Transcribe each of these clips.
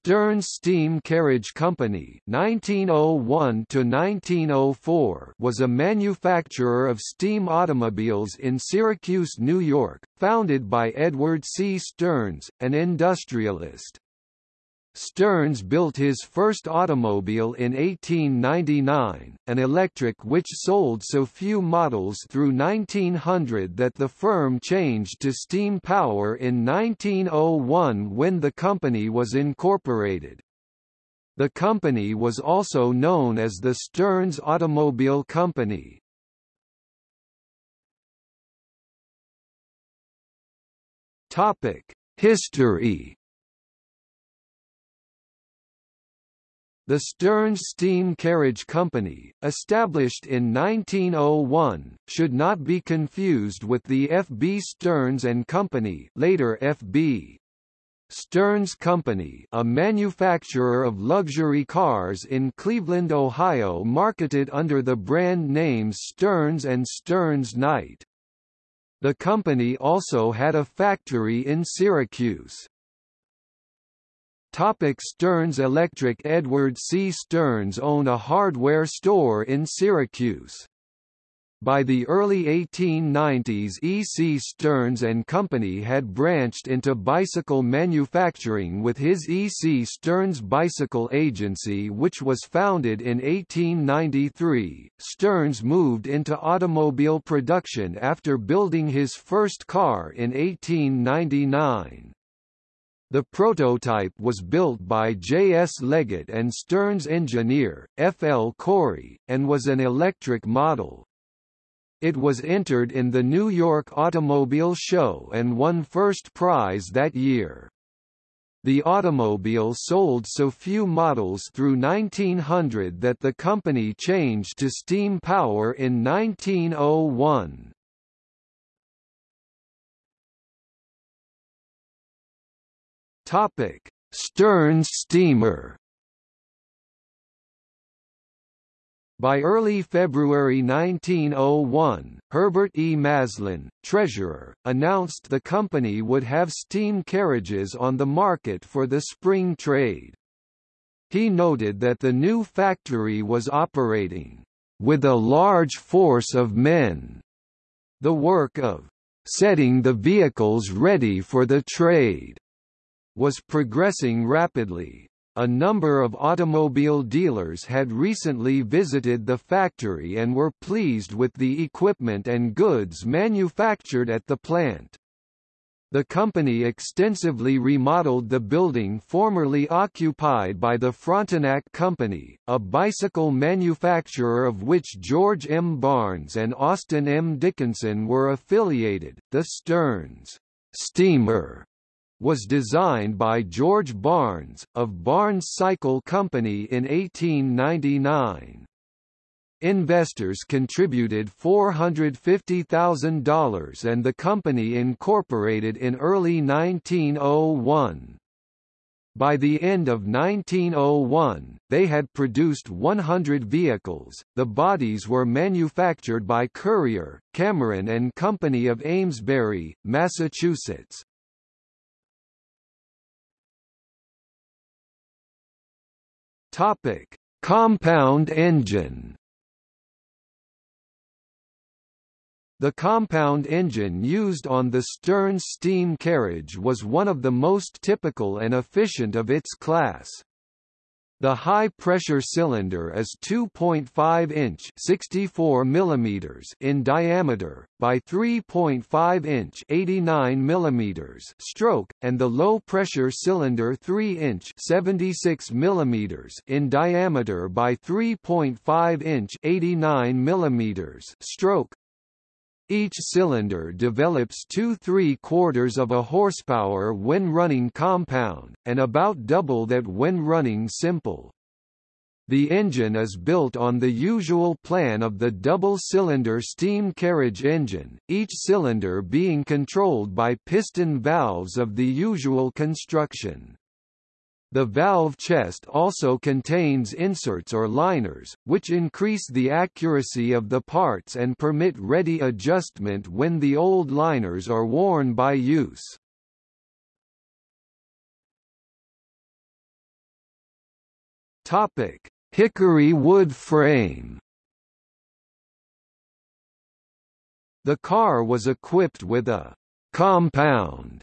Stearns Steam Carriage Company (1901–1904) was a manufacturer of steam automobiles in Syracuse, New York, founded by Edward C. Stearns, an industrialist. Stearns built his first automobile in 1899, an electric which sold so few models through 1900 that the firm changed to steam power in 1901 when the company was incorporated. The company was also known as the Stearns Automobile Company. History The Stearns Steam Carriage Company, established in 1901, should not be confused with the F. B. Stearns and Company later F. B. Stearns Company a manufacturer of luxury cars in Cleveland, Ohio marketed under the brand names Stearns and Stearns Knight. The company also had a factory in Syracuse. Topic Stearns Electric Edward C. Stearns owned a hardware store in Syracuse. By the early 1890s E. C. Stearns and Company had branched into bicycle manufacturing with his E. C. Stearns Bicycle Agency which was founded in 1893. Stearns moved into automobile production after building his first car in 1899. The prototype was built by J. S. Leggett and Stearns engineer, F. L. Corey, and was an electric model. It was entered in the New York Automobile Show and won first prize that year. The automobile sold so few models through 1900 that the company changed to steam power in 1901. Topic: Stearns steamer. By early February 1901, Herbert E. Maslin, treasurer, announced the company would have steam carriages on the market for the spring trade. He noted that the new factory was operating with a large force of men. The work of setting the vehicles ready for the trade was progressing rapidly. A number of automobile dealers had recently visited the factory and were pleased with the equipment and goods manufactured at the plant. The company extensively remodeled the building formerly occupied by the Frontenac Company, a bicycle manufacturer of which George M. Barnes and Austin M. Dickinson were affiliated. The Stearns steamer was designed by George Barnes, of Barnes Cycle Company in 1899. Investors contributed $450,000 and the company incorporated in early 1901. By the end of 1901, they had produced 100 vehicles. The bodies were manufactured by Currier, Cameron and Company of Amesbury, Massachusetts. Topic: Compound engine. The compound engine used on the Stearns steam carriage was one of the most typical and efficient of its class. The high-pressure cylinder is 2.5 inch 64 mm in diameter, by 3.5 inch 89 mm stroke, and the low-pressure cylinder 3 inch 76 mm in diameter by 3.5 inch 89 mm stroke. Each cylinder develops 2 3 quarters of a horsepower when running compound, and about double that when running simple. The engine is built on the usual plan of the double-cylinder steam carriage engine, each cylinder being controlled by piston valves of the usual construction. The valve chest also contains inserts or liners, which increase the accuracy of the parts and permit ready adjustment when the old liners are worn by use. Topic: Hickory wood frame. The car was equipped with a compound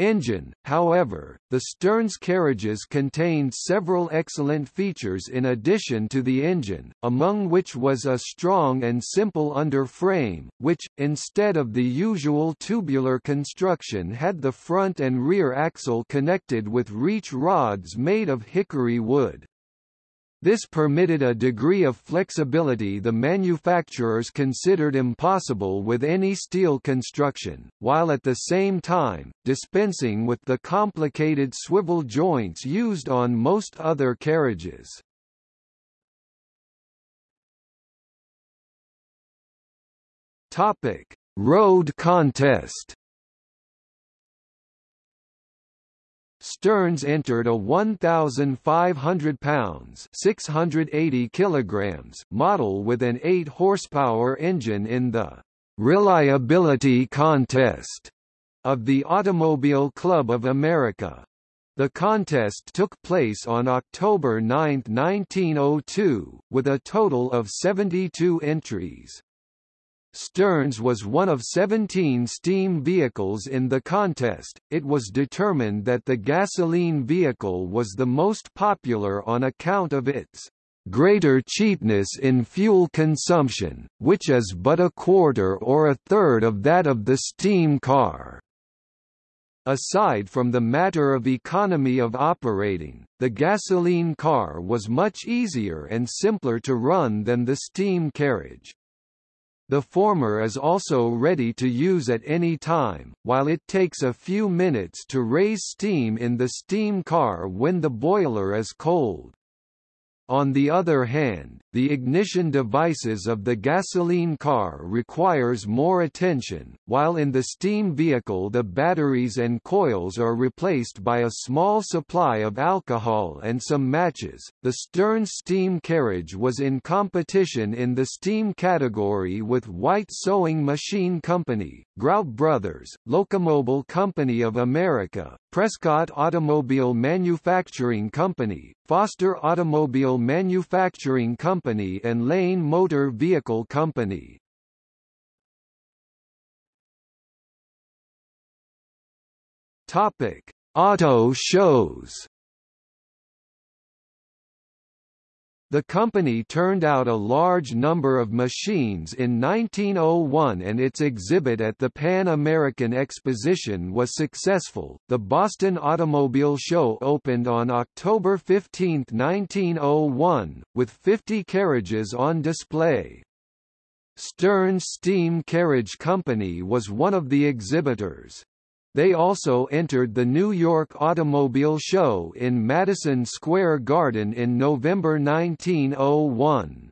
engine, however, the Stearns carriages contained several excellent features in addition to the engine, among which was a strong and simple underframe, which, instead of the usual tubular construction had the front and rear axle connected with reach rods made of hickory wood. This permitted a degree of flexibility the manufacturers considered impossible with any steel construction, while at the same time, dispensing with the complicated swivel joints used on most other carriages. Road contest Stearns entered a 1,500 pounds (680 kilograms) model with an 8 horsepower engine in the reliability contest of the Automobile Club of America. The contest took place on October 9, 1902, with a total of 72 entries. Stearns was one of 17 steam vehicles in the contest. It was determined that the gasoline vehicle was the most popular on account of its greater cheapness in fuel consumption, which is but a quarter or a third of that of the steam car. Aside from the matter of economy of operating, the gasoline car was much easier and simpler to run than the steam carriage. The former is also ready to use at any time, while it takes a few minutes to raise steam in the steam car when the boiler is cold. On the other hand, the ignition devices of the gasoline car requires more attention, while in the steam vehicle the batteries and coils are replaced by a small supply of alcohol and some matches. The Stearns steam carriage was in competition in the steam category with White Sewing Machine Company, Grout Brothers, Locomobile Company of America, Prescott Automobile Manufacturing Company, Foster Automobile Manufacturing Company and Lane Motor Vehicle Company. Topic: Auto shows. The company turned out a large number of machines in 1901 and its exhibit at the Pan American Exposition was successful. The Boston Automobile Show opened on October 15, 1901, with 50 carriages on display. Stearns Steam Carriage Company was one of the exhibitors. They also entered the New York Automobile Show in Madison Square Garden in November 1901.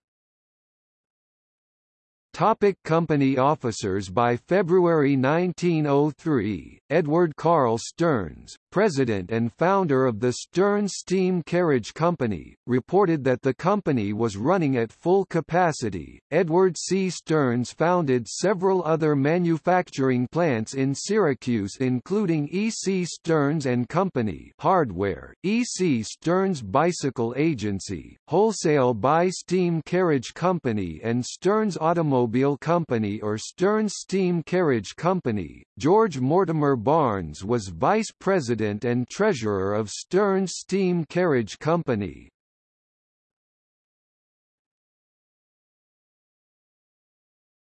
Topic company officers By February 1903, Edward Carl Stearns, president and founder of the Stearns Steam Carriage Company, reported that the company was running at full capacity. Edward C. Stearns founded several other manufacturing plants in Syracuse including E. C. Stearns and Company Hardware, E. C. Stearns Bicycle Agency, Wholesale Buy Steam Carriage Company and Stearns Automobile Company or Stearns Steam Carriage Company. George Mortimer Barnes was vice president and treasurer of Stearns Steam Carriage Company.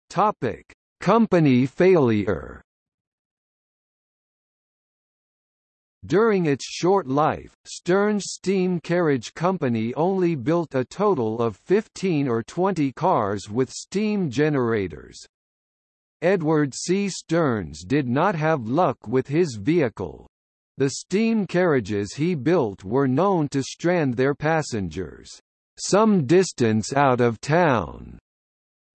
Topic: Company failure. During its short life, Stearns Steam Carriage Company only built a total of 15 or 20 cars with steam generators. Edward C. Stearns did not have luck with his vehicle. The steam carriages he built were known to strand their passengers, some distance out of town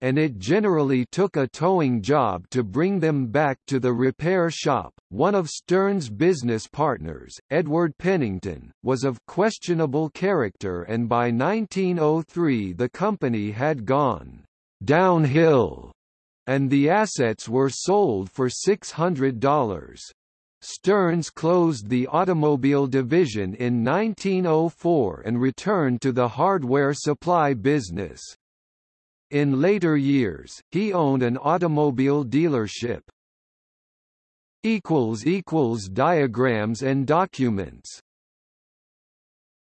and it generally took a towing job to bring them back to the repair shop. One of Stearns' business partners, Edward Pennington, was of questionable character and by 1903 the company had gone downhill and the assets were sold for $600. Stearns closed the automobile division in 1904 and returned to the hardware supply business. In later years, he owned an automobile dealership. Diagrams and documents